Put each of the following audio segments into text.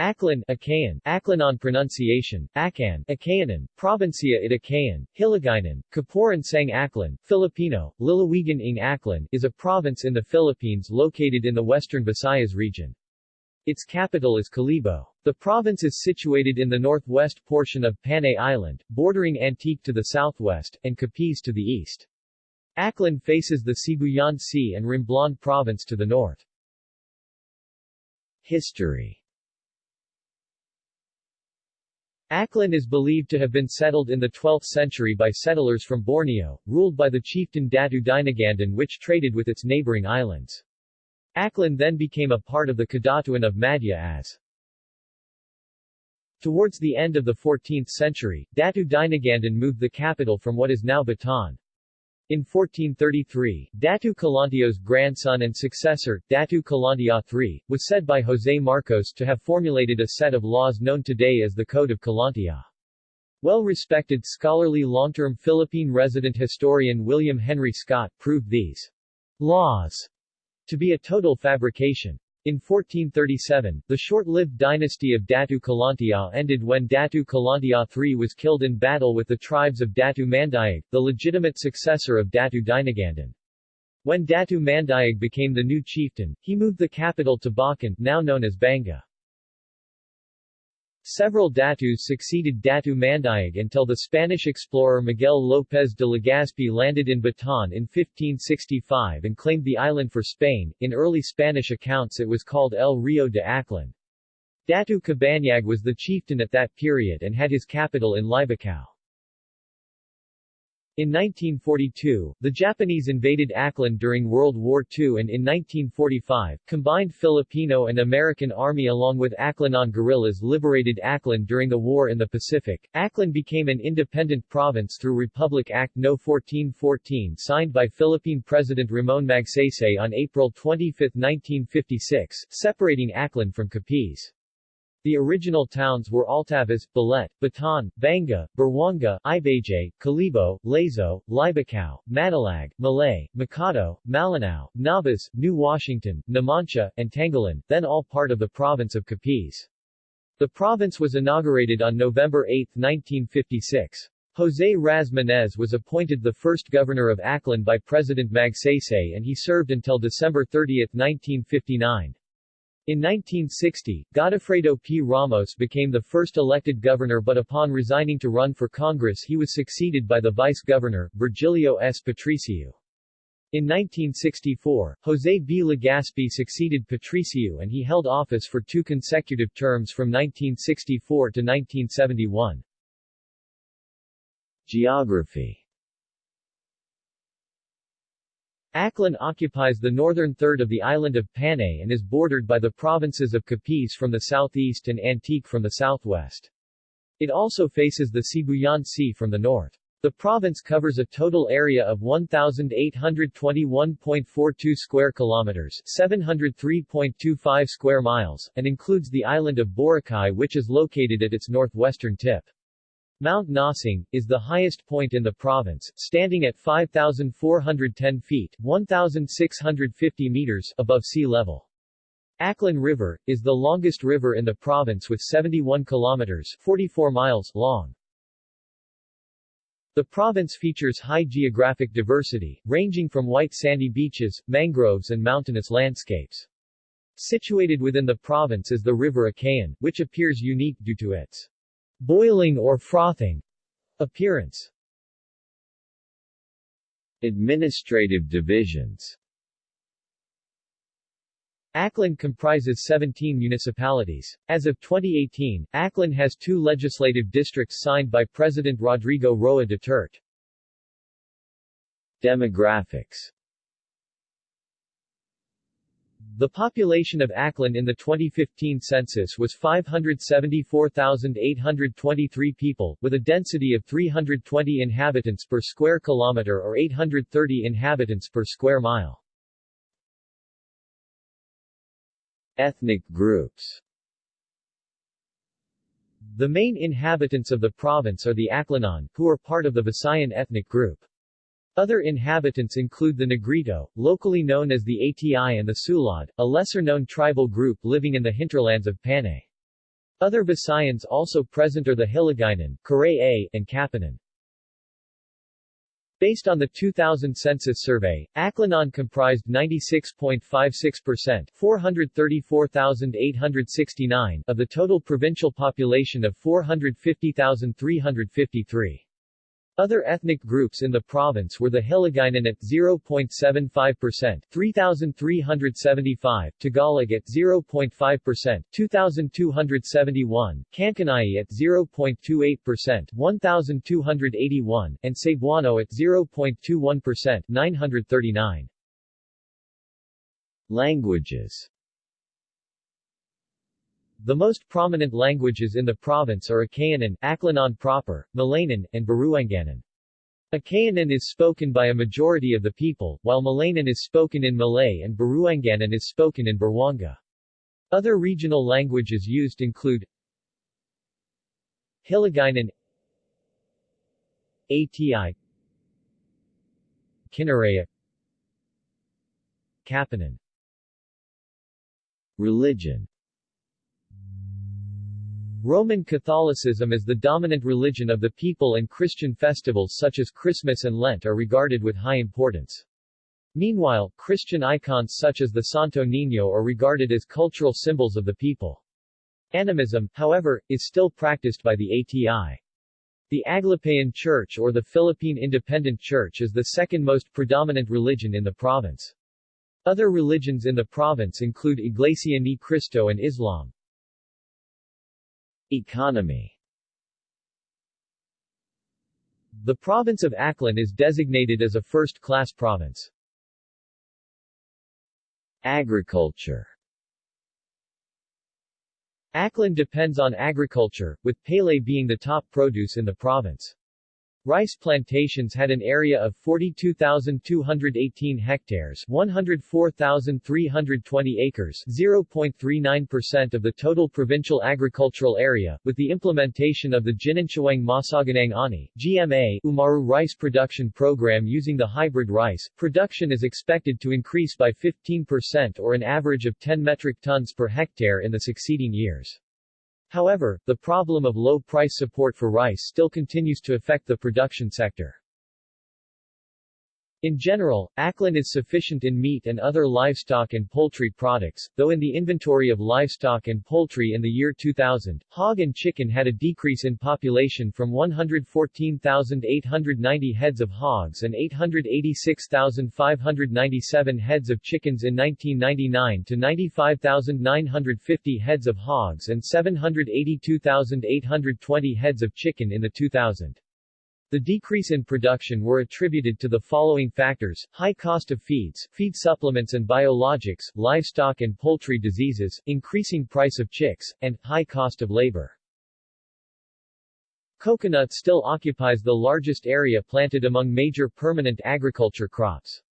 Aklan Achaean, Aklanon pronunciation, Akan, Akayanan, Provincia it Akayan, Hiligaynon, Kapuran Sang Aklan, Filipino, Lalawigan ng Aklan is a province in the Philippines located in the western Visayas region. Its capital is Kalibo. The province is situated in the northwest portion of Panay Island, bordering Antique to the southwest, and Capiz to the east. Aklan faces the Sibuyan Sea and Romblon province to the north. History Aklan is believed to have been settled in the 12th century by settlers from Borneo, ruled by the chieftain Datu Dinagandan which traded with its neighboring islands. Aklan then became a part of the Kadatuan of Madja-as Towards the end of the 14th century, Datu Dinagandan moved the capital from what is now Batan, in 1433, Datu Kalantiao's grandson and successor, Datu Kalantiao III, was said by José Marcos to have formulated a set of laws known today as the Code of Kalantiao. Well-respected scholarly long-term Philippine resident historian William Henry Scott proved these laws to be a total fabrication. In 1437, the short-lived dynasty of Datu Kalantiao ended when Datu Kalantiao III was killed in battle with the tribes of Datu Mandayag, the legitimate successor of Datu Dinagandan. When Datu Mandayag became the new chieftain, he moved the capital to Bacan, now known as Banga. Several Datus succeeded Datu Mandayag until the Spanish explorer Miguel López de Legazpi landed in Batan in 1565 and claimed the island for Spain. In early Spanish accounts it was called El Rio de Aklan. Datu Cabanyag was the chieftain at that period and had his capital in Libacao. In 1942, the Japanese invaded Aklan during World War II and in 1945, combined Filipino and American Army along with Aklanon guerrillas liberated Aklan during the war in the Pacific. Aklan became an independent province through Republic Act No. 1414 signed by Philippine President Ramon Magsaysay on April 25, 1956, separating Aklan from Capiz. The original towns were Altavas, Balete, Batan, Banga, Buruanga, Ibajay, Kalibo, Lezo, Libacao, Madalag, Malay, Makato, Malinao, Nabas, New Washington, Numancia, and Tangalan, then all part of the province of Capiz. The province was inaugurated on November 8, 1956. José Raz Menes was appointed the first governor of Aklan by President Magsaysay and he served until December 30, 1959. In 1960, Godofredo P. Ramos became the first elected governor but upon resigning to run for Congress he was succeeded by the vice-governor, Virgilio S. Patricio. In 1964, José B. Legazpi succeeded Patricio and he held office for two consecutive terms from 1964 to 1971. Geography Aklan occupies the northern third of the island of Panay and is bordered by the provinces of Capiz from the southeast and Antique from the southwest. It also faces the Sibuyan Sea from the north. The province covers a total area of 1821.42 square kilometers, 703.25 square miles, and includes the island of Boracay which is located at its northwestern tip. Mount Nasing, is the highest point in the province, standing at 5,410 feet 1,650 meters above sea level. Aklan River, is the longest river in the province with 71 kilometers 44 miles long. The province features high geographic diversity, ranging from white sandy beaches, mangroves and mountainous landscapes. Situated within the province is the river Akayan, which appears unique due to its boiling or frothing appearance. Administrative divisions Aklan comprises 17 municipalities. As of 2018, Aklan has two legislative districts signed by President Rodrigo Roa Duterte. Demographics the population of Aklan in the 2015 census was 574,823 people, with a density of 320 inhabitants per square kilometer or 830 inhabitants per square mile. Ethnic groups The main inhabitants of the province are the Aklanon, who are part of the Visayan ethnic group. Other inhabitants include the Negrito, locally known as the ATI and the Sulad, a lesser-known tribal group living in the hinterlands of Panay. Other Visayans also present are the Hiligaynon, Karay-a, and Kapanan. Based on the 2000 census survey, Aklanon comprised 96.56% 434,869 of the total provincial population of 450,353. Other ethnic groups in the province were the Hiligaynon at 0.75%, 3,375, Tagalog at 0.5%, 2,271, Kankanaey at 0.28%, 1,281, and Cebuano at 0.21%, 939. Languages the most prominent languages in the province are Akayanan, Aklanon proper, Malayanon, and Buruanganon. Akayanan is spoken by a majority of the people, while Malayanon is spoken in Malay and Buruanganon is spoken in Buruanga. Other regional languages used include Hiligaynon ATI Kinaraya Kapanan Religion Roman Catholicism is the dominant religion of the people and Christian festivals such as Christmas and Lent are regarded with high importance. Meanwhile, Christian icons such as the Santo Niño are regarded as cultural symbols of the people. Animism, however, is still practiced by the ATI. The Aglipayan Church or the Philippine Independent Church is the second most predominant religion in the province. Other religions in the province include Iglesia Ni Cristo and Islam. Economy The province of Aklan is designated as a first-class province. Agriculture Aklan depends on agriculture, with palay being the top produce in the province. Rice plantations had an area of 42,218 hectares 104,320 acres 0.39% of the total provincial agricultural area, with the implementation of the Ginanchawang Masaganang Ani GMA Umaru rice production program using the hybrid rice, production is expected to increase by 15% or an average of 10 metric tons per hectare in the succeeding years. However, the problem of low price support for rice still continues to affect the production sector. In general, Aklan is sufficient in meat and other livestock and poultry products, though in the inventory of livestock and poultry in the year 2000, hog and chicken had a decrease in population from 114,890 heads of hogs and 886,597 heads of chickens in 1999 to 95,950 heads of hogs and 782,820 heads of chicken in the 2000. The decrease in production were attributed to the following factors, high cost of feeds, feed supplements and biologics, livestock and poultry diseases, increasing price of chicks, and high cost of labor. Coconut still occupies the largest area planted among major permanent agriculture crops.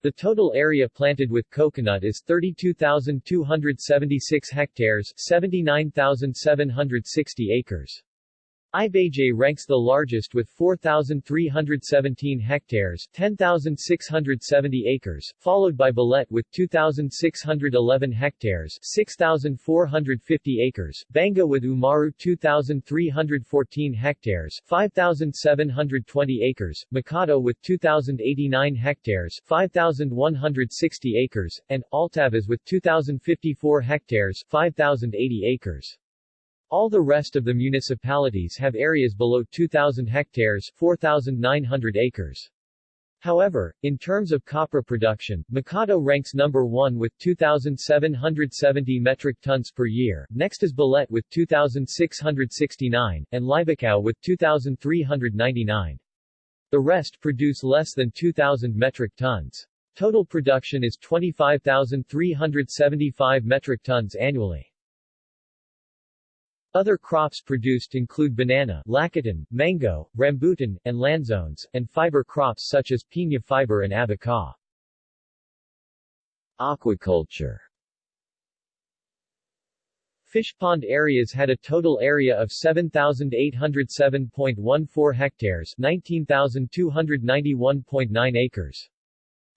The total area planted with coconut is 32,276 hectares 79,760 acres. Ibajay ranks the largest with 4,317 hectares 10,670 acres, followed by Balete with 2,611 hectares 6,450 acres, Banga with Umaru 2,314 hectares 5,720 acres, Makato with 2,089 hectares 5,160 acres, and Altavas with 2,054 hectares 5,080 acres. All the rest of the municipalities have areas below 2,000 hectares 4,900 acres. However, in terms of copra production, Makato ranks number 1 with 2,770 metric tons per year, next is Balete with 2,669, and Libacao with 2,399. The rest produce less than 2,000 metric tons. Total production is 25,375 metric tons annually. Other crops produced include banana, lakatan, mango, rambutan, and lanzones, and fiber crops such as piña fiber and abaca. Aquaculture Fish pond areas had a total area of 7,807.14 hectares 19,291.9 acres.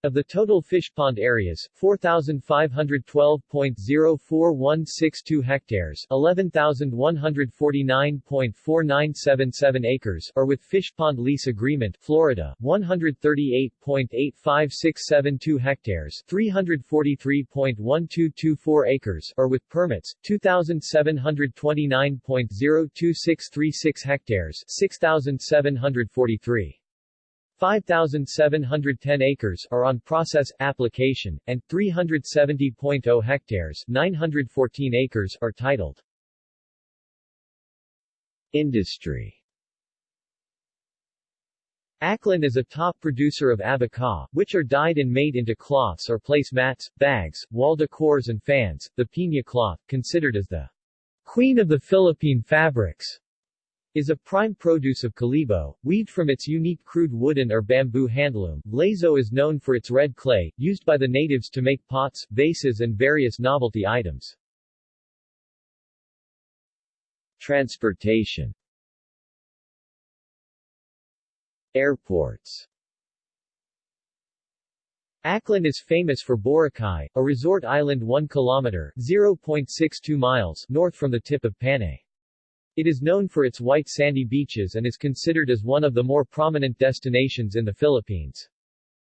Of the total fish pond areas, 4,512.04162 hectares 11,149.4977 acres are with fish pond lease agreement Florida, 138.85672 hectares 343.1224 acres are with permits, 2,729.02636 hectares 6,743. 5,710 acres are on process, application, and 370.0 hectares 914 acres are titled. Industry Aklan is a top producer of abaca, which are dyed and made into cloths or place mats, bags, wall decors and fans. The piña cloth, considered as the queen of the Philippine fabrics, is a prime produce of Kalibo, weaved from its unique crude wooden or bamboo handloom. Lezo is known for its red clay, used by the natives to make pots, vases and various novelty items. Transportation Airports Aklan is famous for Boracay, a resort island 1 kilometer 0.62 miles north from the tip of Panay. It is known for its white sandy beaches and is considered as one of the more prominent destinations in the Philippines.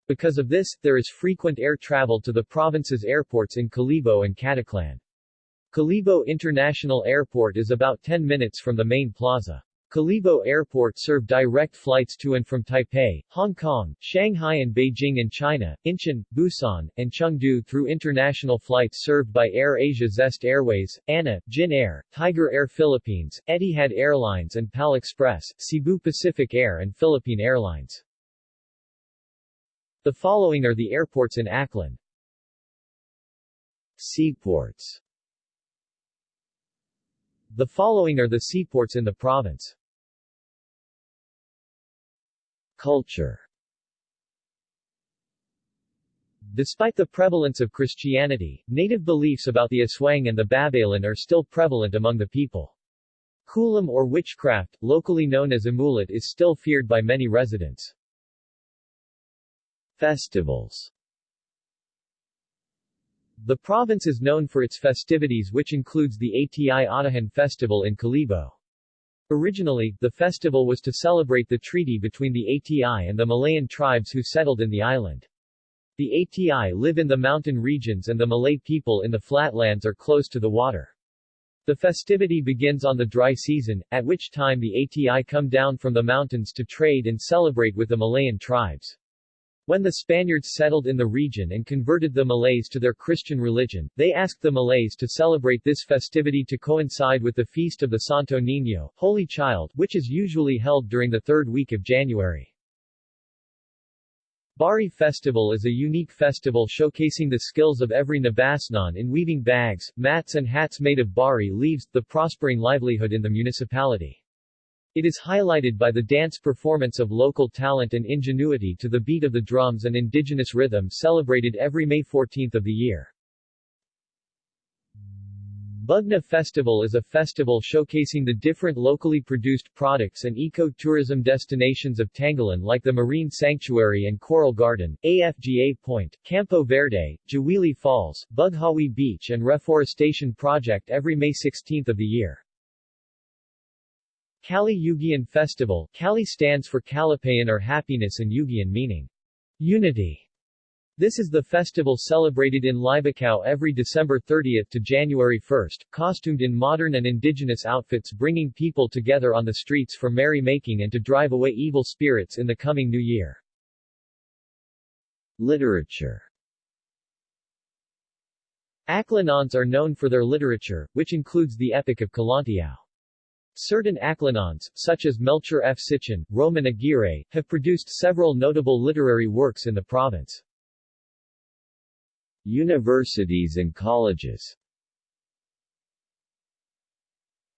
Because of this, there is frequent air travel to the province's airports in Kalibo and Caticlan. Kalibo International Airport is about 10 minutes from the main plaza. Kalibo Airport serve direct flights to and from Taipei, Hong Kong, Shanghai and Beijing in China, Incheon, Busan, and Chengdu through international flights served by Air Asia Zest Airways, ANA, Jin Air, Tiger Air Philippines, Etihad Airlines and PAL Express, Cebu Pacific Air and Philippine Airlines. The following are the airports in Aklan. Seaports The following are the seaports in the province. Culture Despite the prevalence of Christianity, native beliefs about the Aswang and the Babaylan are still prevalent among the people. Kulam or witchcraft, locally known as amulet is still feared by many residents. Festivals The province is known for its festivities which includes the ATI Atihan Festival in Kalibo. Originally, the festival was to celebrate the treaty between the ATI and the Malayan tribes who settled in the island. The ATI live in the mountain regions and the Malay people in the flatlands are close to the water. The festivity begins on the dry season, at which time the ATI come down from the mountains to trade and celebrate with the Malayan tribes. When the Spaniards settled in the region and converted the Malays to their Christian religion, they asked the Malays to celebrate this festivity to coincide with the feast of the Santo Niño, Holy Child, which is usually held during the third week of January. Bari Festival is a unique festival showcasing the skills of every Nabasnan in weaving bags, mats and hats made of bari leaves, the prospering livelihood in the municipality. It is highlighted by the dance performance of local talent and ingenuity to the beat of the drums and indigenous rhythm celebrated every May 14th of the year. Bugna Festival is a festival showcasing the different locally produced products and eco-tourism destinations of Tangalan like the Marine Sanctuary and Coral Garden, AFGA Point, Campo Verde, Jawili Falls, Bughawi Beach and Reforestation Project every May 16th of the year. Kali Yugian Festival Kali stands for Kalipayan or happiness and Yugian meaning unity. This is the festival celebrated in Libacao every December 30 to January 1, costumed in modern and indigenous outfits bringing people together on the streets for merry-making and to drive away evil spirits in the coming new year. Literature Aklanons are known for their literature, which includes the Epic of Kalantiao. Certain Aklanons, such as Melchor F. Sitchin, Roman Aguirre, have produced several notable literary works in the province. Universities and colleges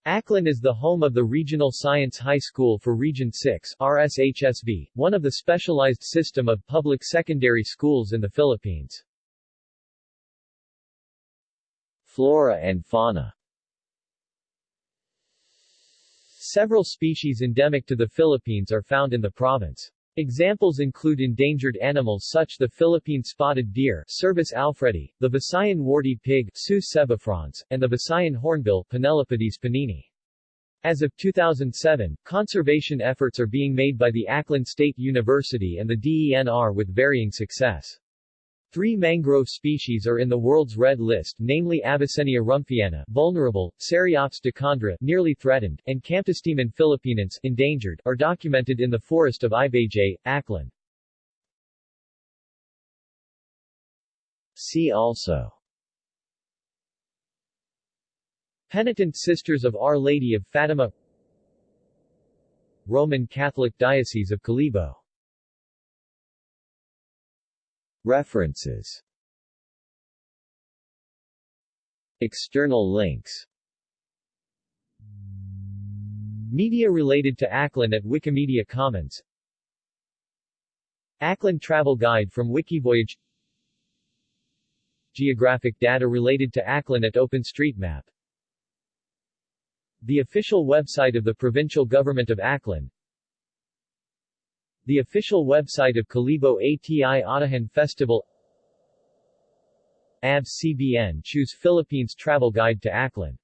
Aklan is the home of the Regional Science High School for Region 6 RSHSV, one of the specialized system of public secondary schools in the Philippines. Flora and fauna Several species endemic to the Philippines are found in the province. Examples include endangered animals such the Philippine spotted deer Cervus alfredi, the Visayan warty pig Sus and the Visayan hornbill Penelopides panini. As of 2007, conservation efforts are being made by the Aklan State University and the DENR with varying success. Three mangrove species are in the world's red list namely Avicennia rumphiana vulnerable, Ceriops decandra nearly threatened, and Camptostemon philippinense endangered are documented in the forest of Ibajay, Aklan. See also Penitent Sisters of Our Lady of Fatima Roman Catholic Diocese of Kalibo References. External links. Media related to Aklan at Wikimedia Commons. Aklan Travel Guide from Wikivoyage. Geographic data related to Aklan at OpenStreetMap. The official website of the provincial government of Aklan The official website of Kalibo ATI Atihan Festival. ABS-CBN Choose Philippines Travel Guide to Aklan